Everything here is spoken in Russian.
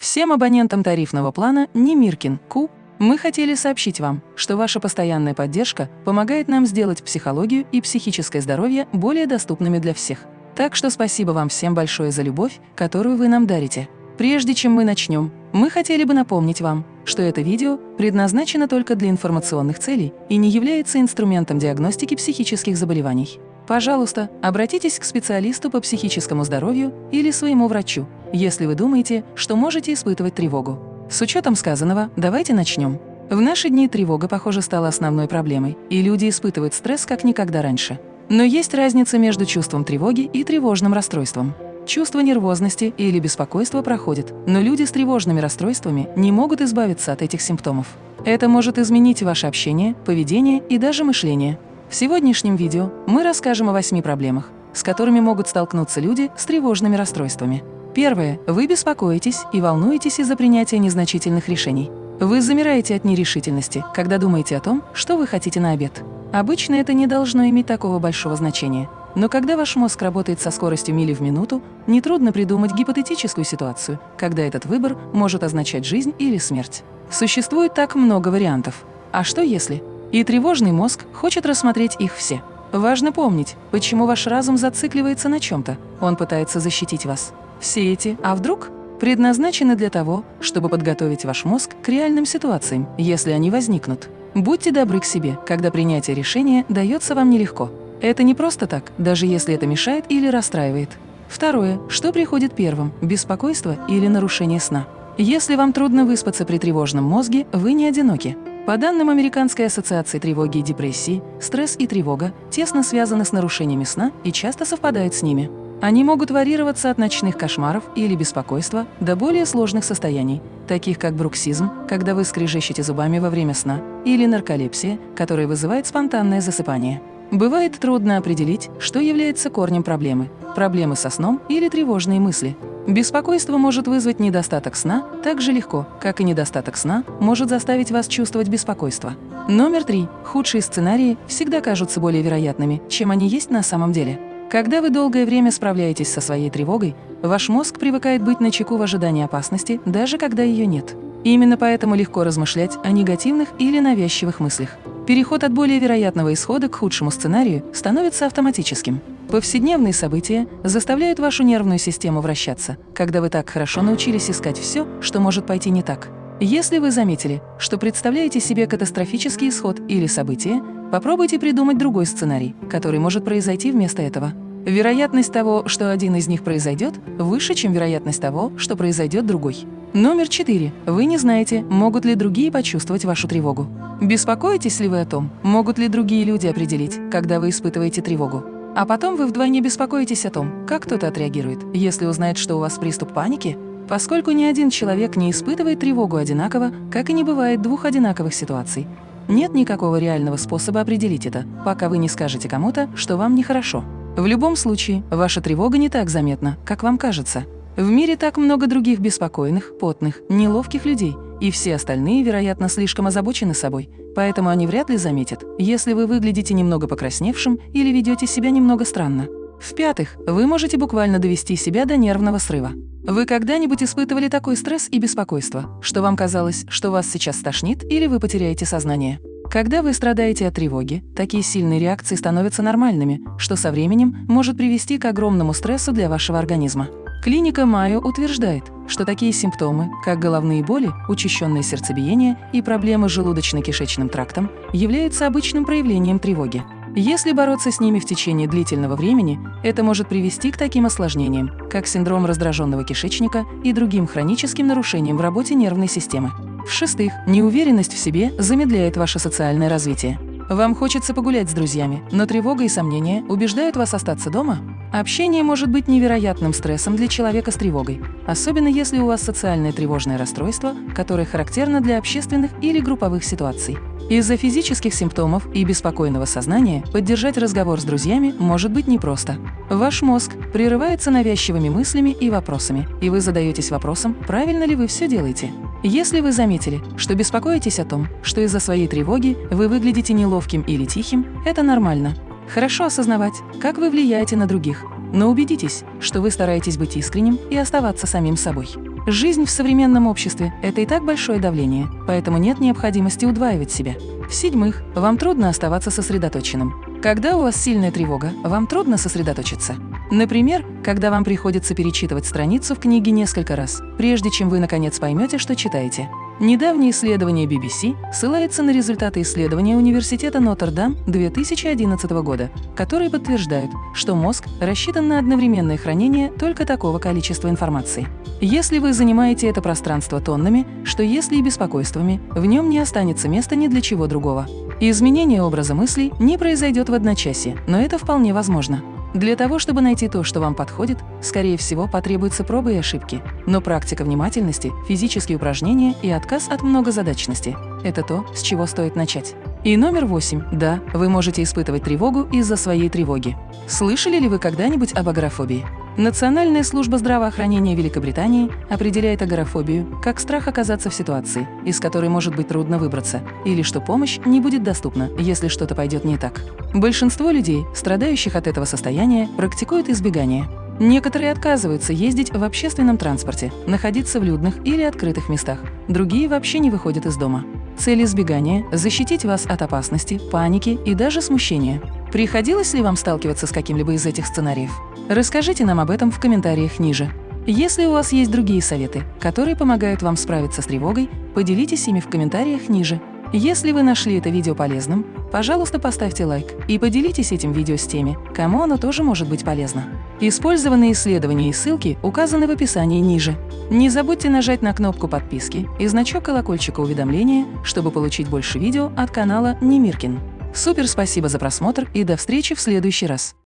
Всем абонентам тарифного плана Немиркин Ку мы хотели сообщить вам, что ваша постоянная поддержка помогает нам сделать психологию и психическое здоровье более доступными для всех. Так что спасибо вам всем большое за любовь, которую вы нам дарите. Прежде чем мы начнем, мы хотели бы напомнить вам, что это видео предназначено только для информационных целей и не является инструментом диагностики психических заболеваний. Пожалуйста, обратитесь к специалисту по психическому здоровью или своему врачу, если вы думаете, что можете испытывать тревогу. С учетом сказанного, давайте начнем. В наши дни тревога, похоже, стала основной проблемой, и люди испытывают стресс как никогда раньше. Но есть разница между чувством тревоги и тревожным расстройством. Чувство нервозности или беспокойства проходит, но люди с тревожными расстройствами не могут избавиться от этих симптомов. Это может изменить ваше общение, поведение и даже мышление. В сегодняшнем видео мы расскажем о восьми проблемах, с которыми могут столкнуться люди с тревожными расстройствами. Первое. Вы беспокоитесь и волнуетесь из-за принятия незначительных решений. Вы замираете от нерешительности, когда думаете о том, что вы хотите на обед. Обычно это не должно иметь такого большого значения. Но когда ваш мозг работает со скоростью мили в минуту, нетрудно придумать гипотетическую ситуацию, когда этот выбор может означать жизнь или смерть. Существует так много вариантов. А что если? И тревожный мозг хочет рассмотреть их все. Важно помнить, почему ваш разум зацикливается на чем-то. Он пытается защитить вас. Все эти «а вдруг» предназначены для того, чтобы подготовить ваш мозг к реальным ситуациям, если они возникнут. Будьте добры к себе, когда принятие решения дается вам нелегко. Это не просто так, даже если это мешает или расстраивает. Второе. Что приходит первым – беспокойство или нарушение сна? Если вам трудно выспаться при тревожном мозге, вы не одиноки. По данным Американской ассоциации тревоги и депрессии, стресс и тревога тесно связаны с нарушениями сна и часто совпадают с ними. Они могут варьироваться от ночных кошмаров или беспокойства до более сложных состояний, таких как бруксизм, когда вы скрежещете зубами во время сна, или нарколепсия, которая вызывает спонтанное засыпание. Бывает трудно определить, что является корнем проблемы – проблемы со сном или тревожные мысли – Беспокойство может вызвать недостаток сна так же легко, как и недостаток сна может заставить вас чувствовать беспокойство. Номер три. Худшие сценарии всегда кажутся более вероятными, чем они есть на самом деле. Когда вы долгое время справляетесь со своей тревогой, ваш мозг привыкает быть начеку в ожидании опасности, даже когда ее нет. Именно поэтому легко размышлять о негативных или навязчивых мыслях. Переход от более вероятного исхода к худшему сценарию становится автоматическим. Повседневные события заставляют вашу нервную систему вращаться, когда вы так хорошо научились искать все, что может пойти не так. Если вы заметили, что представляете себе катастрофический исход или событие, попробуйте придумать другой сценарий, который может произойти вместо этого. Вероятность того, что один из них произойдет, выше, чем вероятность того, что произойдет другой. Номер четыре. Вы не знаете, могут ли другие почувствовать вашу тревогу. Беспокоитесь ли вы о том, могут ли другие люди определить, когда вы испытываете тревогу? А потом вы вдвойне беспокоитесь о том, как кто-то отреагирует, если узнает, что у вас приступ паники, поскольку ни один человек не испытывает тревогу одинаково, как и не бывает двух одинаковых ситуаций. Нет никакого реального способа определить это, пока вы не скажете кому-то, что вам нехорошо. В любом случае, ваша тревога не так заметна, как вам кажется. В мире так много других беспокойных, потных, неловких людей, и все остальные, вероятно, слишком озабочены собой, поэтому они вряд ли заметят, если вы выглядите немного покрасневшим или ведете себя немного странно. В-пятых, вы можете буквально довести себя до нервного срыва. Вы когда-нибудь испытывали такой стресс и беспокойство, что вам казалось, что вас сейчас стошнит или вы потеряете сознание? Когда вы страдаете от тревоги, такие сильные реакции становятся нормальными, что со временем может привести к огромному стрессу для вашего организма. Клиника Майо утверждает, что такие симптомы, как головные боли, учащенное сердцебиение и проблемы с желудочно-кишечным трактом, являются обычным проявлением тревоги. Если бороться с ними в течение длительного времени, это может привести к таким осложнениям, как синдром раздраженного кишечника и другим хроническим нарушениям в работе нервной системы. В-шестых, неуверенность в себе замедляет ваше социальное развитие. Вам хочется погулять с друзьями, но тревога и сомнения убеждают вас остаться дома? Общение может быть невероятным стрессом для человека с тревогой, особенно если у вас социальное тревожное расстройство, которое характерно для общественных или групповых ситуаций. Из-за физических симптомов и беспокойного сознания поддержать разговор с друзьями может быть непросто. Ваш мозг прерывается навязчивыми мыслями и вопросами, и вы задаетесь вопросом, правильно ли вы все делаете. Если вы заметили, что беспокоитесь о том, что из-за своей тревоги вы выглядите неловким или тихим, это нормально. Хорошо осознавать, как вы влияете на других, но убедитесь, что вы стараетесь быть искренним и оставаться самим собой. Жизнь в современном обществе – это и так большое давление, поэтому нет необходимости удваивать себя. В-седьмых, вам трудно оставаться сосредоточенным. Когда у вас сильная тревога, вам трудно сосредоточиться. Например, когда вам приходится перечитывать страницу в книге несколько раз, прежде чем вы наконец поймете, что читаете. Недавнее исследование BBC ссылается на результаты исследования Университета Нотр-Дам 2011 года, которые подтверждают, что мозг рассчитан на одновременное хранение только такого количества информации. Если вы занимаете это пространство тоннами, что если и беспокойствами, в нем не останется места ни для чего другого. Изменение образа мыслей не произойдет в одночасье, но это вполне возможно. Для того, чтобы найти то, что вам подходит, скорее всего, потребуются пробы и ошибки. Но практика внимательности, физические упражнения и отказ от многозадачности – это то, с чего стоит начать. И номер восемь. Да, вы можете испытывать тревогу из-за своей тревоги. Слышали ли вы когда-нибудь об агорафобии? Национальная служба здравоохранения Великобритании определяет агорафобию как страх оказаться в ситуации, из которой может быть трудно выбраться, или что помощь не будет доступна, если что-то пойдет не так. Большинство людей, страдающих от этого состояния, практикуют избегание. Некоторые отказываются ездить в общественном транспорте, находиться в людных или открытых местах. Другие вообще не выходят из дома. Цель избегания – защитить вас от опасности, паники и даже смущения. Приходилось ли вам сталкиваться с каким-либо из этих сценариев? Расскажите нам об этом в комментариях ниже. Если у вас есть другие советы, которые помогают вам справиться с тревогой, поделитесь ими в комментариях ниже. Если вы нашли это видео полезным, пожалуйста, поставьте лайк и поделитесь этим видео с теми, кому оно тоже может быть полезно. Использованные исследования и ссылки указаны в описании ниже. Не забудьте нажать на кнопку подписки и значок колокольчика уведомления, чтобы получить больше видео от канала Немиркин. Супер спасибо за просмотр и до встречи в следующий раз!